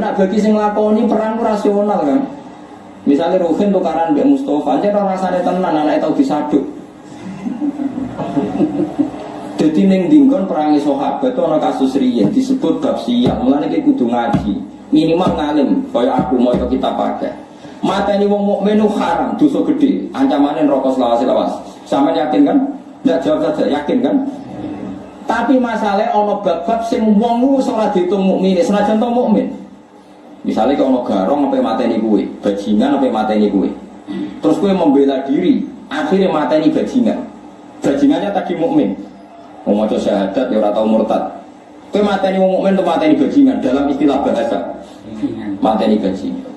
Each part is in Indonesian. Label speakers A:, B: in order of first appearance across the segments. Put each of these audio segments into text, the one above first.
A: nak bagi sing lakoni perang rasional kan. Misalnya Ruhin tukaran Mbak Mustafa aja orang rasanya tenan anak itu disaduk. Jadi neng dinggon perangi sahabat itu ada kasus riyen disebut bab siap. Mulane iki kudu ngaji. Minimal ngalim kaya aku mau itu kita pakai. Mata ini wong mukmin haram, dosa gede. Ancamannya rokok selawas lawas. Sama yakin kan? Ya jawab saja, yakin kan? Tapi masalahnya ono bab-bab sing wong ora diitung mukmin, senajan to mukmin. Misalnya kalau garong apa mateni kue, bajingan apa mateni kue. Terus kue membela diri, akhirnya mateni bajingan. Bajingannya tadi mukmin. Mau mau syahadat ya orang tahu murtad. Kue mateni wong mukmin tuh mateni bajingan dalam istilah bahasa. Mateni bajingan.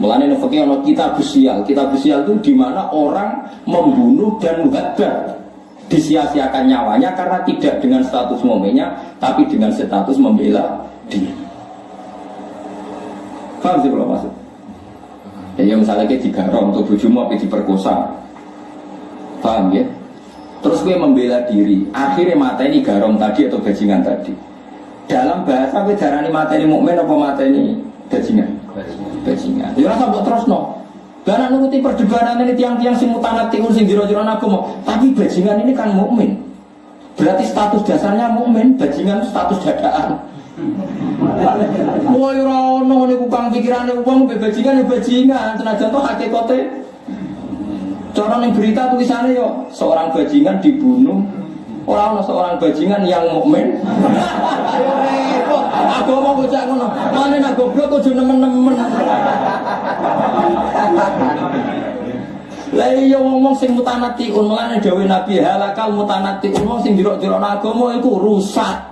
A: Mulane nek fikih ana kitab busial. Kitab busial itu di mana orang membunuh dan muhadar disia-siakan nyawanya karena tidak dengan status momennya tapi dengan status membela diri. Paham sih kalau maksud? Ya misalnya kayak digarong untuk bujumu tapi diperkosa. Paham ya? Terus gue membela diri, akhirnya mata ini garong tadi atau bajingan tadi. Dalam bahasa gue darani mata ini mukmin apa mata ini bajingan? Bajingan. Ya rasa buat terus no. Karena nuruti perdebatan ini tiang-tiang sing mutanatiun sing jiro-jiro aku mau. Tapi bajingan ini kan mukmin. Berarti status dasarnya mukmin, bajingan status dadaan. Woi rono niku kang pikirane wong bajingan ya bajingan, senajan to hakikate Cara ning berita tulisannya yo seorang bajingan dibunuh Orang ono seorang bajingan yang mukmin. Aku mau bocah ngono. Mane nak goblok kudu nemen-nemen. Lah iya ngomong sing mutanatiun mulane dawuh Nabi halakal mutanatiun wong sing jero-jero agama iku rusak.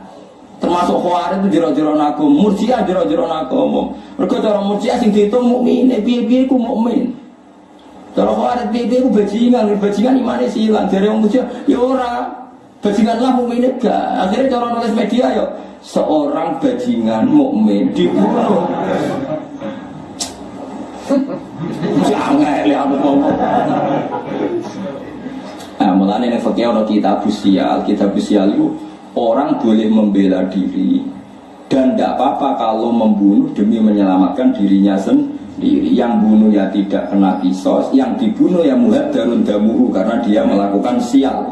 A: Termasuk khawarij itu jero-jero agama, murjiah jero-jero agama. Mergo cara murjiah sing diitung mukmin, piye-piye iku mukmin. Kalau kau ada pipi aku bajingan, bajingan sih hilang dari orang muda, ya ora bajingan lah mukmin gak. Akhirnya cara nulis media ya seorang bajingan mukmin dibunuh. Jangan aku ngomong. Nah, mulanya ini fakir kita busial, kita busial itu orang boleh membela diri. Dan tidak apa-apa kalau membunuh demi menyelamatkan dirinya sendiri. Yang bunuh ya tidak kena kisos yang dibunuh ya muhad darun damuhu karena dia melakukan sial.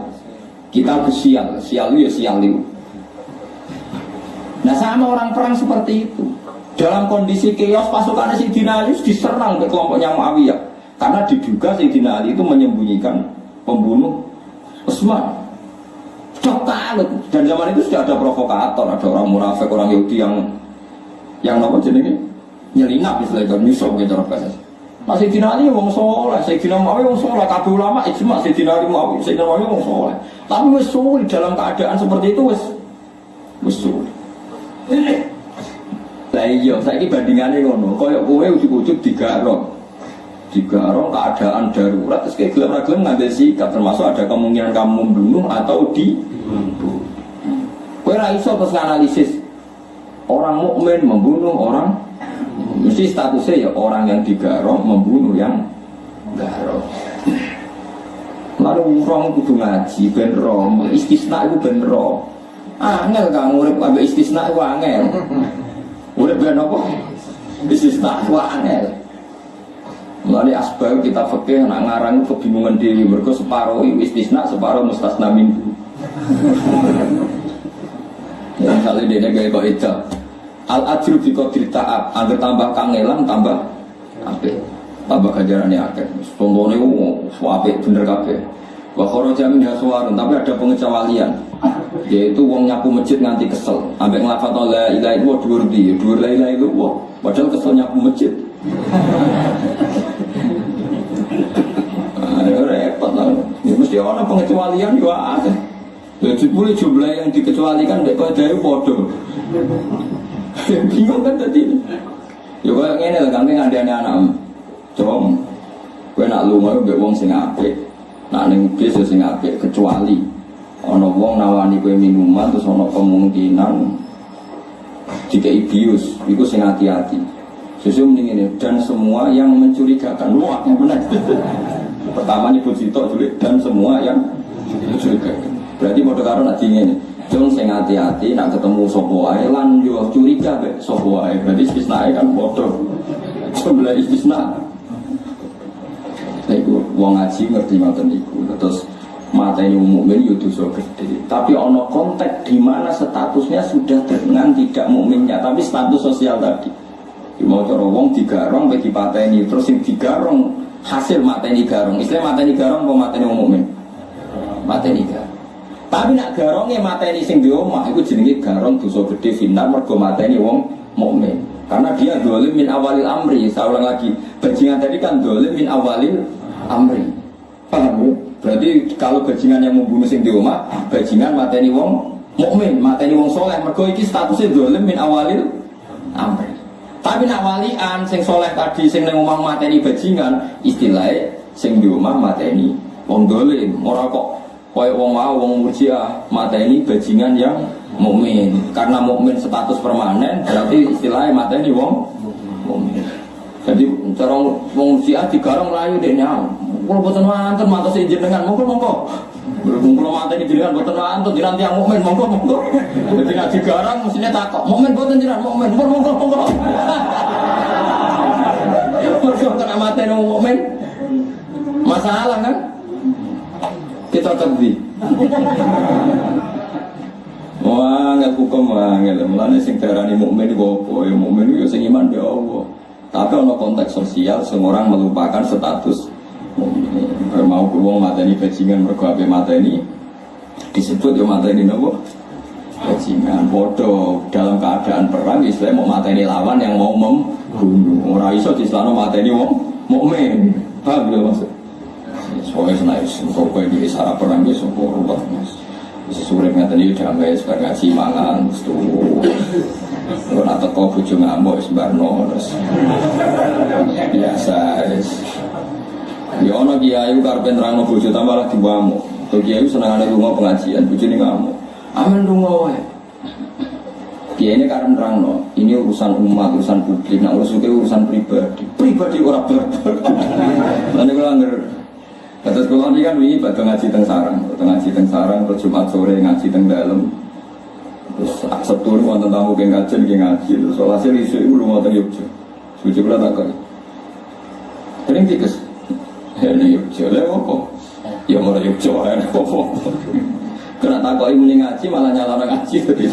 A: Kita sial sial itu ya sial itu. Nah sama orang perang seperti itu. Dalam kondisi chaos pasukan si Ali diserang ke kelompoknya Muawiyah. Karena diduga si Ali itu menyembunyikan pembunuh Usman sudah dan zaman itu sudah ada provokator ada orang munafik orang Yahudi yang yang apa jenenge nyelinap istilah itu nyusul gitu cara bahasa masih dinali wong soleh, saya dinali mau wong soleh, kabeh ulama ijma saya dinali mau, saya dinali wong soleh. Tapi wes sulit dalam keadaan seperti itu wes wes sulit. Lah iya, saya ini bandingannya ngono, koyok kowe ujuk-ujuk digarong, digarong keadaan darurat, terus kayak gelap-gelap ngambil sikap, termasuk ada kemungkinan kamu membunuh atau di ra iso terus analisis orang mukmin membunuh orang Mesti statusnya ya orang yang digarong membunuh yang garong. Lalu orang kudu ngaji ben rom, istisna itu ben rom. Angel kang urip ambek istisna itu angel. Urip ben apa? Istisna itu angel. Melalui asbab kita fakir nak ngarang kebingungan diri mereka separuh istisna separuh mustasna minggu. Yang kali dia gaya kok itu Al ajru bi qadir ta'ab, agar tambah kangelan tambah apik. Tambah ganjarane akeh. Contone ku apik bener kabeh. Wa kharaja min haswarun, tapi ada pengecualian. Yaitu wong nyapu masjid nganti kesel. Ambek nglafat la ilaha illallah dhuwur di, dhuwur la ilaha illallah. Padahal kesel nyapu masjid. Ayo repot lah. Ya ana pengecualian yo akeh. Jadi boleh jumlah yang dikecualikan dari bodoh. Bingung kan tadi. Ya kaya ngene lah kami ngandani anak. Coba kowe nak lunga mbek wong sing apik. Nak ning bis ya sing apik kecuali ana wong nawani kowe minuman terus ana kemungkinan jika bius, itu sing hati-hati. Mending ini dan semua yang mencurigakan. Wah, yang benar. Pertama nyebut sitok dulu dan semua yang mencurigakan. Berarti mau karo nak ini Jong sing hati-hati nak ketemu sapa wae lan yo curiga be sapa wae. Berarti istisna kan padha. Jumlah istisna. Iku wong ngaji ngerti ngoten iku. Terus mata ini mukmin yo dosa gede. Tapi ono konteks di mana statusnya sudah dengan tidak mukminnya, tapi status sosial tadi. Di mau cara wong digarong pe dipateni, terus sing digarong hasil mateni garong. Istilah mateni garong apa mateni mukmin? Mateni garong. Tapi nak garongnya mateni sing di omah itu jenenge garong dosa gede final mergo mateni wong mukmin. Karena dia dolim min awalil amri. Saya ulang lagi, bajingan tadi kan dolim min awalil amri. Paham ya? Berarti kalau bajingan yang membunuh sing di omah, bajingan mateni wong mukmin, mateni wong soleh. Mergo iki statusnya dolim min awalil amri. Tapi nak walian sing soleh tadi sing nang omah mateni bajingan, istilahnya sing di omah mateni wong dolim. Ora kok Kaya wong mau wong murjiah mata ini bajingan yang mukmin. Karena mukmin status permanen berarti istilahnya mata ini wong mukmin. Jadi cara wong murjiah digarong layu nyam. Kalau boten wonten jenengan monggo monggo. Berhubung kalau ini jenengan boten wonten jenengan tiang mukmin monggo monggo. Jadi nak digarang mestinya takok mukmin boten jenengan mukmin monggo monggo. Mergo kena mata ini mukmin. Masalah kan? kita kedhi. Wah, nggak hukum angel. Mulane sing darani mukmin iku apa? Ya mukmin itu sing iman ya Allah. Tapi ono konteks sosial, semua orang melupakan status mukmin. Mau wong mateni bajingan mergo ape mateni disebut ya mateni nopo? Bajingan bodoh dalam keadaan perang Islam mau mateni lawan yang mau membunuh. Ora iso diselano mateni wong mukmin. Paham ya maksud? Soalnya senai Sopo di sarap perang di Sopo ruwet mas Bisa sulit ngeten iki damai sebar ngaji mangan Terus Kalau nak teko bojo ngamuk sebarno terus biasa Ya ono kiai karpe nerangno bojo tambah lagi ngamuk. Tuh kiai senengane lunga pengajian bojo ini ngamuk. Amin lunga wae. Kiai ini karena nerangno, ini urusan umat, urusan publik, nah urusan urusan pribadi. Pribadi orang berber. Lalu kalau anggar Kata sekolah ini kan ini batu ngaji teng sarang, batu ngaji teng sarang, terus Jumat sore ngaji teng dalam. Terus Sabtu ini wonten tamu ke ngaji, ke ngaji, terus hasil isu itu lu mau teng Yogyo. Suci pula tak kau. Sering. Ini Yogyo, lah apa? Ya mau Yogyo, ya apa? Kena tak kau ini ngaji malah nyala ngaji tadi.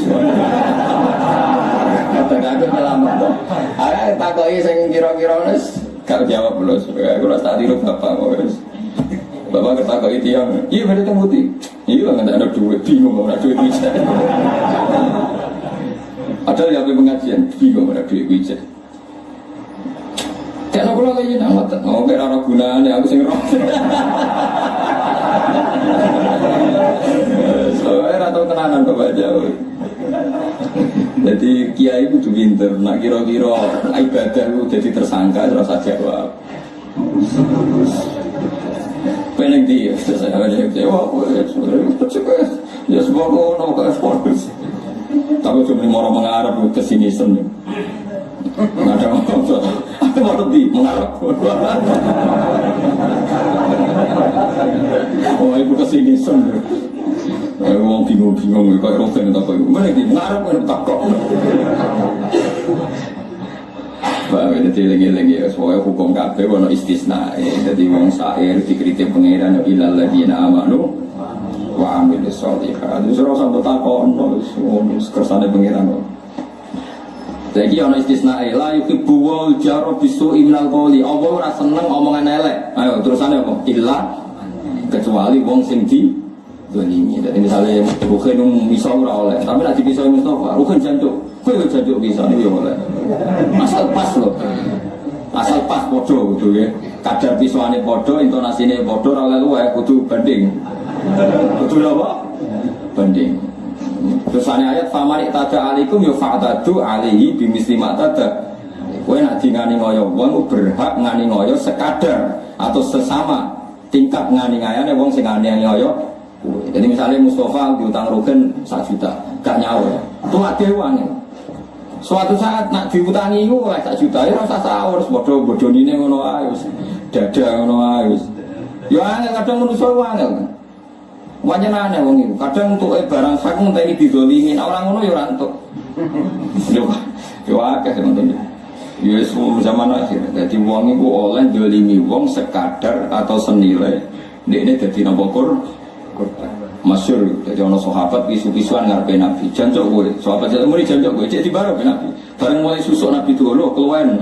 A: Kata aku nyelamat tuh. Ada tak kau ini kira-kira nes. Kau jawab belum? Aku rasa tiru bapak kau. Bapak kata kok itu yang, iya berarti temu putih. Iya nggak ada duit, bingung nggak ada duit bisa. Padahal yang pengajian, bingung nggak ada duit bisa. Nak ngotot, mau kira ada gunanya aku sing roh. Soalnya atau tenanan bapak jauh. Jadi kiai itu pinter, nak kira-kira ibadah itu jadi tersangka terus saja jawab. Pengen di saya ada kecewa, ya ya semua kono ke ekspos. Tapi cuma mau mengarap ke sini sen. Nggak ada maksud. Aku mau di mengarap. Oh ibu ke sini sen. Aku mau bingung-bingung kayak roken tak kayak mana di mengarap kan tak kok. Jadi lagi-lagi ya, soalnya hukum kafe wono istisna. Jadi wong sair dikritik pengiran ya ilal ladina amanu wa amil sholihat. Terus ora sampe takon wis kersane pengiran Jadi ono istisna la yuhibbu wal jaro bisu imnal qawli. Allah ora seneng omongan elek. Ayo terusane apa? Illa kecuali wong sing di ini. Jadi misalnya Rukin bisa ora oleh, tapi nanti bisa Mustafa, Rukin jancuk, kue jancuk bisa ini ya oleh. Asal pas loh, asal pas podo gitu ya. Kadar pisuane podo, intonasinya podo, oleh lu ya kudu banding. Kudu apa? Banding. Terus ayat famari tada alikum yo fa'tadu alihi bimisli tada. Kue nak ngani ngoyo wong berhak ngani ngoyo sekadar atau sesama tingkat ngani ngayane wong sing ngani ngoyo jadi misalnya Mustafa diutang Rugen 1 juta, gak nyawa. Itu gak dewanya. Suatu saat nak diutangi itu oleh 1 juta, ya rasa sahur, bodoh ini ngono ayo, dada ngono ayo. Ya angel kadang manusia angel. Wanya aneh wong itu. Kadang untuk eh barang sak ngenteni didolimi, nah, orang ngono ya ora entuk. Yo yo akeh ngoten. Ya zaman akhir. Jadi wong itu oleh dolimi wong sekadar atau senilai. Ini jadi nopo kur. Masyur, jadi ono sahabat pisu-pisuan ngarepe Nabi. Jancok gue, sahabat jatuh muni jancok gue, jadi baru Nabi. Bareng mulai susuk Nabi dulu, keluar.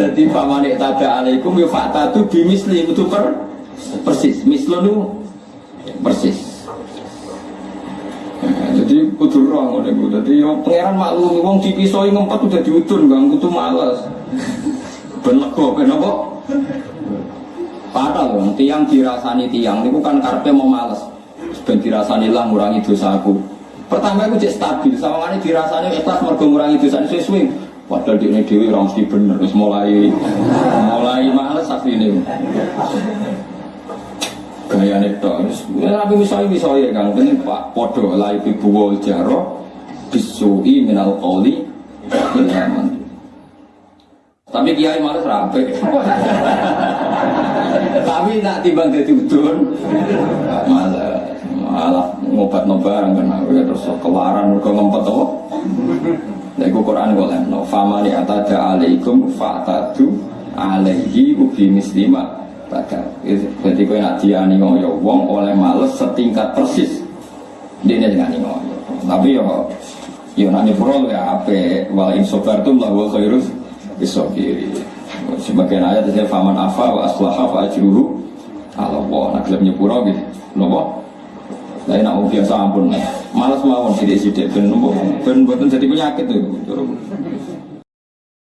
A: Jadi pamanik tada alaikum ya fakta itu bimisli itu per persis. Mislo itu persis. Nah, jadi kudu roh ngono iku. Dadi yo pangeran maklum wong dipisoi ngempet udah diudun Bang, kudu males. Ben lego ben apa? Padahal wong tiang dirasani tiang niku kan karepe mau males. Ben dirasani lah ngurangi dosaku. Pertama aku cek stabil, sawangane dirasani ikhlas mergo ngurangi dosa sesuai. Padahal di ini dewi orang mesti bener, terus mulai mulai males asline. Gaya nih terus, tapi misalnya misalnya kan, ini pak podo lai bibuwa jaro bisui minal koli ilhaman. Tapi kiai males rapi. Tapi nak timbang jadi udun, malah malah ngobat nobarang kan, terus kelaran mereka ngempet? Lha iku Quran kok lemno. Famani atada alaikum fa'tadu alaihi ubi mislima badal. Jadi kowe nak diani ngoyo wong oleh males setingkat persis. Dene dengan ngoyo. Tapi yo yo nani pro ya ape wal in sabartum la wa khairus bisabiri. Sebagian ayat saya faman afa wa aslaha fa ajruhu Allah. Nak gelem nyepuro gitu. Nopo? Lain aku biasa ampun, malas mawon sidik-sidik ben ben boten jadi penyakit tuh.